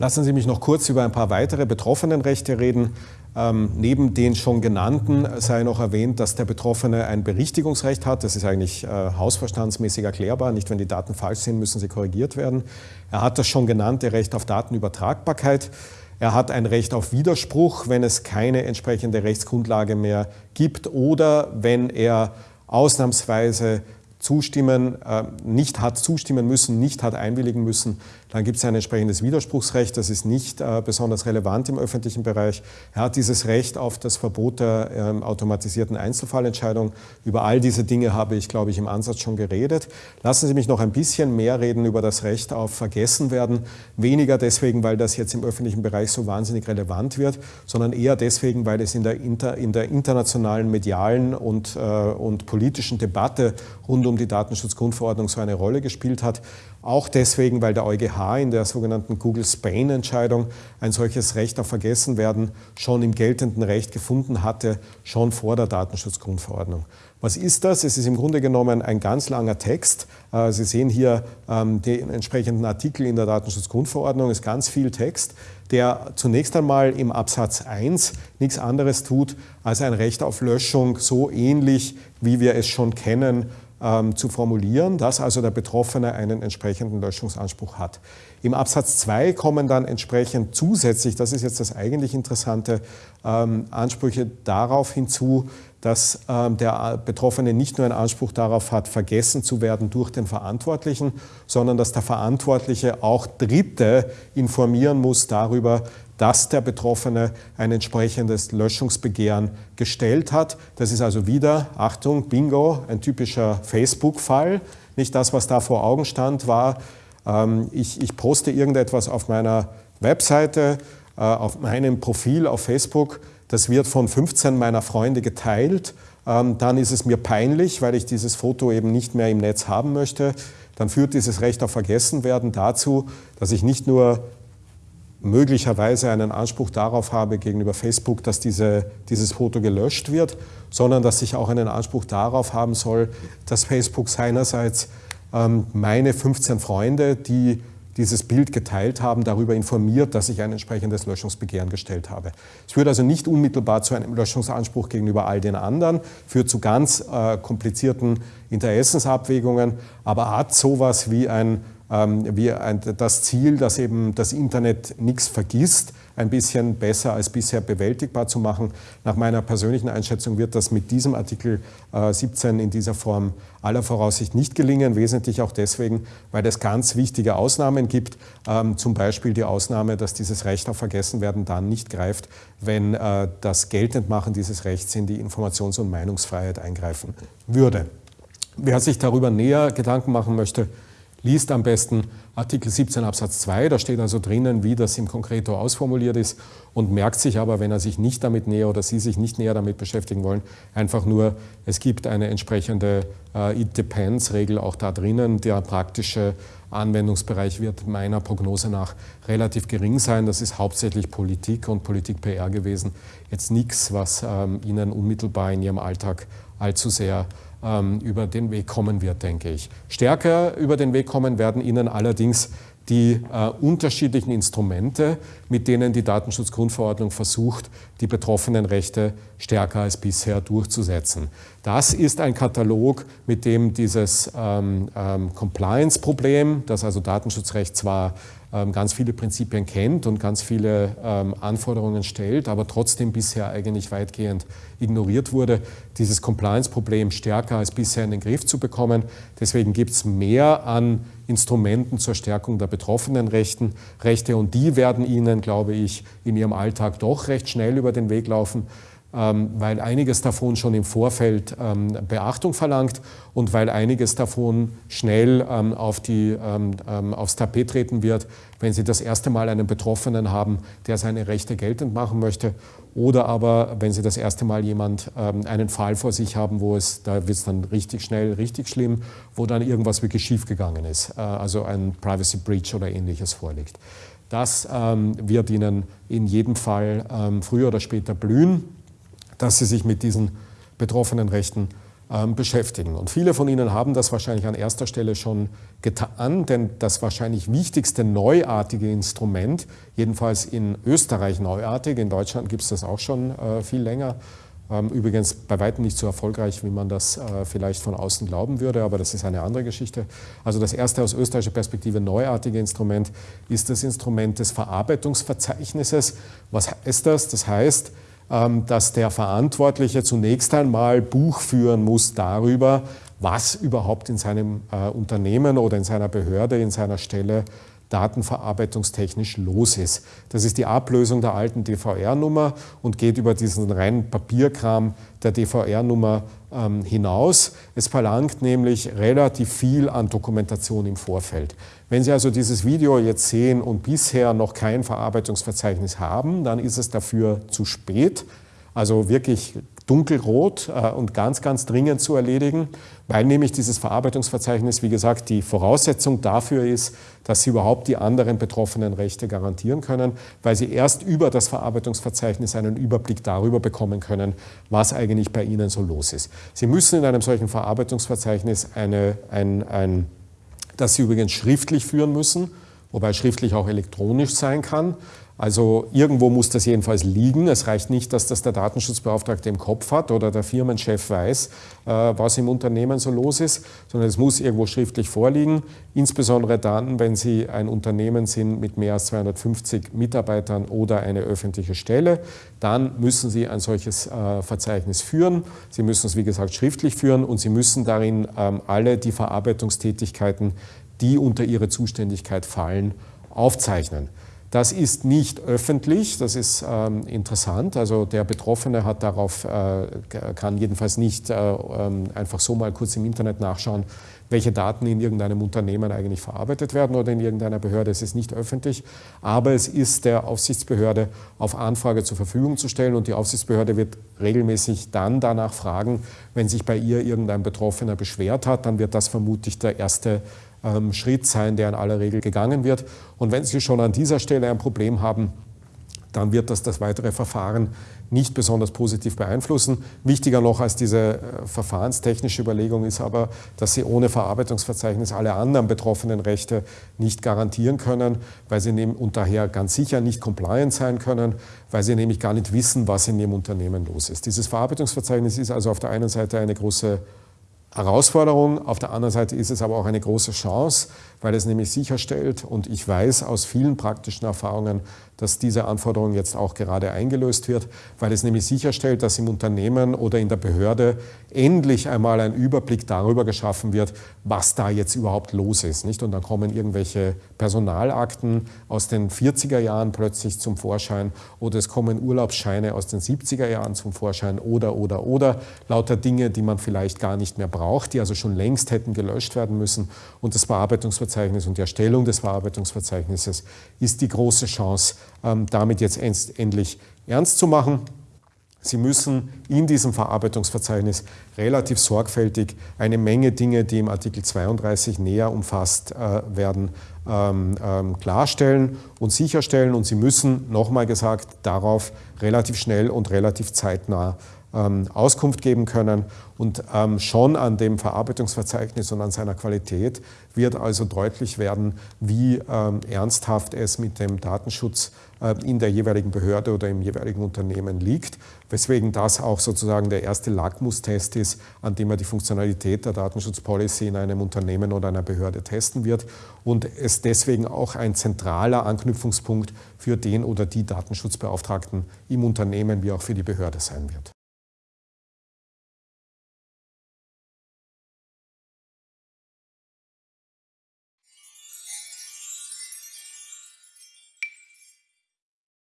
Lassen Sie mich noch kurz über ein paar weitere Betroffenenrechte reden. Ähm, neben den schon genannten sei noch erwähnt, dass der Betroffene ein Berichtigungsrecht hat. Das ist eigentlich äh, hausverstandsmäßig erklärbar. Nicht, wenn die Daten falsch sind, müssen sie korrigiert werden. Er hat das schon genannte Recht auf Datenübertragbarkeit. Er hat ein Recht auf Widerspruch, wenn es keine entsprechende Rechtsgrundlage mehr gibt oder wenn er ausnahmsweise zustimmen, äh, nicht hat zustimmen müssen, nicht hat einwilligen müssen, dann gibt es ein entsprechendes Widerspruchsrecht. Das ist nicht äh, besonders relevant im öffentlichen Bereich. Er hat dieses Recht auf das Verbot der ähm, automatisierten Einzelfallentscheidung. Über all diese Dinge habe ich, glaube ich, im Ansatz schon geredet. Lassen Sie mich noch ein bisschen mehr reden über das Recht auf Vergessenwerden. Weniger deswegen, weil das jetzt im öffentlichen Bereich so wahnsinnig relevant wird, sondern eher deswegen, weil es in der, inter, in der internationalen medialen und, äh, und politischen Debatte rund um die Datenschutzgrundverordnung so eine Rolle gespielt hat. Auch deswegen, weil der EuGH in der sogenannten Google Spain-Entscheidung ein solches Recht auf Vergessenwerden schon im geltenden Recht gefunden hatte, schon vor der Datenschutzgrundverordnung. Was ist das? Es ist im Grunde genommen ein ganz langer Text. Äh, Sie sehen hier ähm, den entsprechenden Artikel in der Datenschutzgrundverordnung, ist ganz viel Text, der zunächst einmal im Absatz 1 nichts anderes tut, als ein Recht auf Löschung so ähnlich, wie wir es schon kennen ähm, zu formulieren, dass also der Betroffene einen entsprechenden Löschungsanspruch hat. Im Absatz 2 kommen dann entsprechend zusätzlich, das ist jetzt das eigentlich Interessante, ähm, Ansprüche darauf hinzu, dass ähm, der Betroffene nicht nur einen Anspruch darauf hat, vergessen zu werden durch den Verantwortlichen, sondern dass der Verantwortliche auch Dritte informieren muss darüber, dass der Betroffene ein entsprechendes Löschungsbegehren gestellt hat. Das ist also wieder, Achtung, Bingo, ein typischer Facebook-Fall. Nicht das, was da vor Augen stand, war, ähm, ich, ich poste irgendetwas auf meiner Webseite, äh, auf meinem Profil auf Facebook, das wird von 15 meiner Freunde geteilt, ähm, dann ist es mir peinlich, weil ich dieses Foto eben nicht mehr im Netz haben möchte. Dann führt dieses Recht auf Vergessenwerden dazu, dass ich nicht nur möglicherweise einen Anspruch darauf habe gegenüber Facebook, dass diese, dieses Foto gelöscht wird, sondern dass ich auch einen Anspruch darauf haben soll, dass Facebook seinerseits ähm, meine 15 Freunde, die dieses Bild geteilt haben, darüber informiert, dass ich ein entsprechendes Löschungsbegehren gestellt habe. Es führt also nicht unmittelbar zu einem Löschungsanspruch gegenüber all den anderen, führt zu ganz äh, komplizierten Interessensabwägungen, aber hat sowas wie ein ähm, wie das Ziel, dass eben das Internet nichts vergisst, ein bisschen besser als bisher bewältigbar zu machen. Nach meiner persönlichen Einschätzung wird das mit diesem Artikel 17 äh, in dieser Form aller Voraussicht nicht gelingen, wesentlich auch deswegen, weil es ganz wichtige Ausnahmen gibt, ähm, zum Beispiel die Ausnahme, dass dieses Recht auf Vergessenwerden dann nicht greift, wenn äh, das Geltendmachen dieses Rechts in die Informations- und Meinungsfreiheit eingreifen würde. Wer sich darüber näher Gedanken machen möchte, liest am besten Artikel 17 Absatz 2, da steht also drinnen, wie das im Konkreto ausformuliert ist und merkt sich aber, wenn er sich nicht damit näher oder Sie sich nicht näher damit beschäftigen wollen, einfach nur, es gibt eine entsprechende äh, It Depends-Regel auch da drinnen. Der praktische Anwendungsbereich wird meiner Prognose nach relativ gering sein. Das ist hauptsächlich Politik und Politik-PR gewesen. Jetzt nichts, was ähm, Ihnen unmittelbar in Ihrem Alltag allzu sehr über den Weg kommen wird, denke ich. Stärker über den Weg kommen werden Ihnen allerdings die äh, unterschiedlichen Instrumente, mit denen die Datenschutzgrundverordnung versucht, die betroffenen Rechte stärker als bisher durchzusetzen. Das ist ein Katalog, mit dem dieses ähm, ähm, Compliance-Problem, das also Datenschutzrecht zwar ähm, ganz viele Prinzipien kennt und ganz viele ähm, Anforderungen stellt, aber trotzdem bisher eigentlich weitgehend ignoriert wurde, dieses Compliance-Problem stärker als bisher in den Griff zu bekommen. Deswegen gibt es mehr an Instrumenten zur Stärkung der betroffenen Rechten, Rechte und die werden Ihnen, glaube ich, in Ihrem Alltag doch recht schnell über den Weg laufen. Ähm, weil einiges davon schon im Vorfeld ähm, Beachtung verlangt und weil einiges davon schnell ähm, auf die, aufs Tapet treten wird, wenn Sie das erste Mal einen Betroffenen haben, der seine Rechte geltend machen möchte oder aber wenn Sie das erste Mal jemand einen Fall vor sich haben, wo es, da wird es dann richtig schnell, richtig schlimm, wo dann irgendwas wirklich schiefgegangen ist, äh, also ein Privacy Breach oder ähnliches vorliegt. Das wird Ihnen in jedem Fall früher oder später blühen dass sie sich mit diesen betroffenen Rechten ähm, beschäftigen. Und viele von Ihnen haben das wahrscheinlich an erster Stelle schon getan, denn das wahrscheinlich wichtigste neuartige Instrument, jedenfalls in Österreich neuartig, in Deutschland gibt es das auch schon äh, viel länger, ähm, übrigens bei weitem nicht so erfolgreich, wie man das äh, vielleicht von außen glauben würde, aber das ist eine andere Geschichte. Also das erste aus österreichischer Perspektive neuartige Instrument ist das Instrument des Verarbeitungsverzeichnisses. Was heißt das? Das heißt, dass der Verantwortliche zunächst einmal Buch führen muss darüber, was überhaupt in seinem äh, Unternehmen oder in seiner Behörde, in seiner Stelle datenverarbeitungstechnisch los ist. Das ist die Ablösung der alten DVR-Nummer und geht über diesen reinen Papierkram der DVR-Nummer ähm, hinaus. Es verlangt nämlich relativ viel an Dokumentation im Vorfeld. Wenn Sie also dieses Video jetzt sehen und bisher noch kein Verarbeitungsverzeichnis haben, dann ist es dafür zu spät. Also wirklich dunkelrot äh, und ganz, ganz dringend zu erledigen, weil nämlich dieses Verarbeitungsverzeichnis, wie gesagt, die Voraussetzung dafür ist, dass Sie überhaupt die anderen betroffenen Rechte garantieren können, weil Sie erst über das Verarbeitungsverzeichnis einen Überblick darüber bekommen können, was eigentlich bei Ihnen so los ist. Sie müssen in einem solchen Verarbeitungsverzeichnis eine, ein, ein das Sie übrigens schriftlich führen müssen, wobei schriftlich auch elektronisch sein kann. Also irgendwo muss das jedenfalls liegen. Es reicht nicht, dass das der Datenschutzbeauftragte im Kopf hat oder der Firmenchef weiß, äh, was im Unternehmen so los ist, sondern es muss irgendwo schriftlich vorliegen. Insbesondere dann, wenn Sie ein Unternehmen sind mit mehr als 250 Mitarbeitern oder eine öffentliche Stelle, dann müssen Sie ein solches äh, Verzeichnis führen. Sie müssen es, wie gesagt, schriftlich führen und Sie müssen darin ähm, alle die Verarbeitungstätigkeiten, die unter Ihre Zuständigkeit fallen, aufzeichnen. Das ist nicht öffentlich, das ist ähm, interessant. Also der Betroffene hat darauf, äh, kann jedenfalls nicht äh, ähm, einfach so mal kurz im Internet nachschauen, welche Daten in irgendeinem Unternehmen eigentlich verarbeitet werden oder in irgendeiner Behörde. Es ist nicht öffentlich, aber es ist der Aufsichtsbehörde auf Anfrage zur Verfügung zu stellen und die Aufsichtsbehörde wird regelmäßig dann danach fragen, wenn sich bei ihr irgendein Betroffener beschwert hat, dann wird das vermutlich der erste ähm, Schritt sein, der in aller Regel gegangen wird. Und wenn Sie schon an dieser Stelle ein Problem haben, dann wird das das weitere Verfahren nicht besonders positiv beeinflussen. Wichtiger noch als diese äh, verfahrenstechnische Überlegung ist aber, dass Sie ohne Verarbeitungsverzeichnis alle anderen betroffenen Rechte nicht garantieren können, weil Sie und daher ganz sicher nicht compliant sein können, weil Sie nämlich gar nicht wissen, was in Ihrem Unternehmen los ist. Dieses Verarbeitungsverzeichnis ist also auf der einen Seite eine große Herausforderung. Auf der anderen Seite ist es aber auch eine große Chance, weil es nämlich sicherstellt, und ich weiß aus vielen praktischen Erfahrungen, dass diese Anforderung jetzt auch gerade eingelöst wird, weil es nämlich sicherstellt, dass im Unternehmen oder in der Behörde endlich einmal ein Überblick darüber geschaffen wird, was da jetzt überhaupt los ist. Nicht? Und dann kommen irgendwelche Personalakten aus den 40er Jahren plötzlich zum Vorschein oder es kommen Urlaubsscheine aus den 70er Jahren zum Vorschein oder, oder, oder, lauter Dinge, die man vielleicht gar nicht mehr braucht, die also schon längst hätten gelöscht werden müssen. Und das Bearbeitungsverzeichnis und die Erstellung des Verarbeitungsverzeichnisses ist die große Chance, ähm, damit jetzt endlich ernst zu machen. Sie müssen in diesem Verarbeitungsverzeichnis relativ sorgfältig eine Menge Dinge, die im Artikel 32 näher umfasst äh, werden, ähm, ähm, klarstellen und sicherstellen. Und Sie müssen, nochmal gesagt, darauf relativ schnell und relativ zeitnah ähm, Auskunft geben können. Und ähm, schon an dem Verarbeitungsverzeichnis und an seiner Qualität wird also deutlich werden, wie ähm, ernsthaft es mit dem Datenschutz äh, in der jeweiligen Behörde oder im jeweiligen Unternehmen liegt, weswegen das auch sozusagen der erste Lackmustest ist, an dem er die Funktionalität der Datenschutzpolicy in einem Unternehmen oder einer Behörde testen wird und es deswegen auch ein zentraler Anknüpfungspunkt für den oder die Datenschutzbeauftragten im Unternehmen wie auch für die Behörde sein wird.